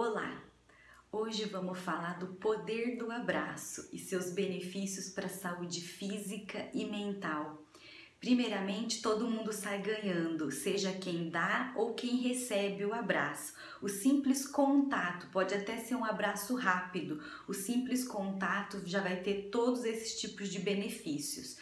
Olá! Hoje vamos falar do poder do abraço e seus benefícios para a saúde física e mental. Primeiramente, todo mundo sai ganhando, seja quem dá ou quem recebe o abraço. O simples contato pode até ser um abraço rápido, o simples contato já vai ter todos esses tipos de benefícios.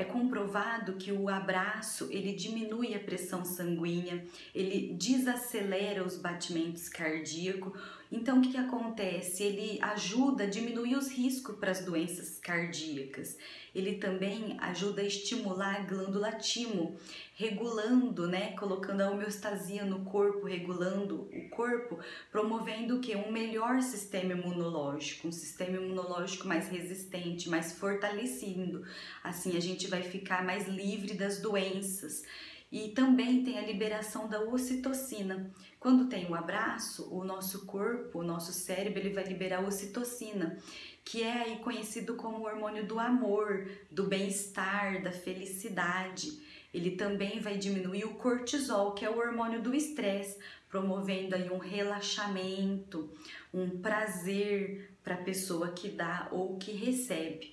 É comprovado que o abraço ele diminui a pressão sanguínea, ele desacelera os batimentos cardíacos. Então, o que, que acontece? Ele ajuda a diminuir os riscos para as doenças cardíacas. Ele também ajuda a estimular a glândula timo, regulando, né, colocando a homeostasia no corpo, regulando o corpo, promovendo o que? Um melhor sistema imunológico, um sistema imunológico mais resistente, mais fortalecido. Assim, a gente vai ficar mais livre das doenças. E também tem a liberação da ocitocina. Quando tem o um abraço, o nosso corpo, o nosso cérebro, ele vai liberar ocitocina, que é aí conhecido como o hormônio do amor, do bem-estar, da felicidade. Ele também vai diminuir o cortisol, que é o hormônio do estresse, promovendo aí um relaxamento, um prazer para a pessoa que dá ou que recebe.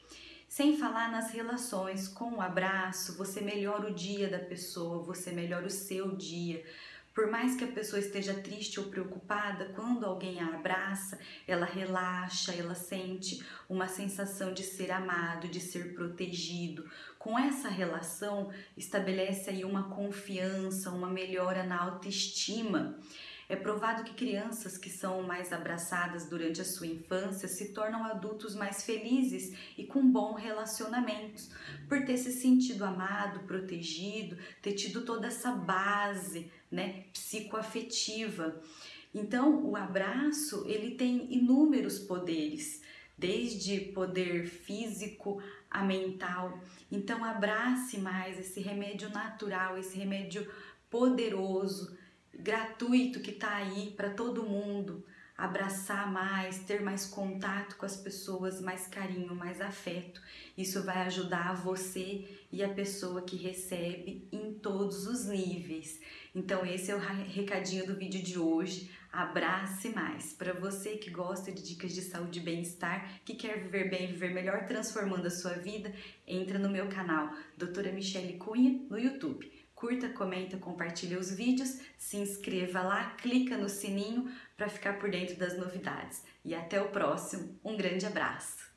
Sem falar nas relações, com o abraço, você melhora o dia da pessoa, você melhora o seu dia. Por mais que a pessoa esteja triste ou preocupada, quando alguém a abraça, ela relaxa, ela sente uma sensação de ser amado, de ser protegido. Com essa relação, estabelece aí uma confiança, uma melhora na autoestima. É provado que crianças que são mais abraçadas durante a sua infância se tornam adultos mais felizes e com bom relacionamentos, por ter se sentido amado, protegido, ter tido toda essa base, né, psicoafetiva. Então, o abraço, ele tem inúmeros poderes, desde poder físico a mental. Então, abrace mais esse remédio natural, esse remédio poderoso gratuito que está aí para todo mundo, abraçar mais, ter mais contato com as pessoas, mais carinho, mais afeto. Isso vai ajudar você e a pessoa que recebe em todos os níveis. Então esse é o recadinho do vídeo de hoje. Abrace mais. Para você que gosta de dicas de saúde e bem-estar, que quer viver bem, viver melhor, transformando a sua vida, entra no meu canal, Doutora Michele Cunha, no YouTube curta, comenta, compartilha os vídeos, se inscreva lá, clica no sininho para ficar por dentro das novidades. E até o próximo. Um grande abraço!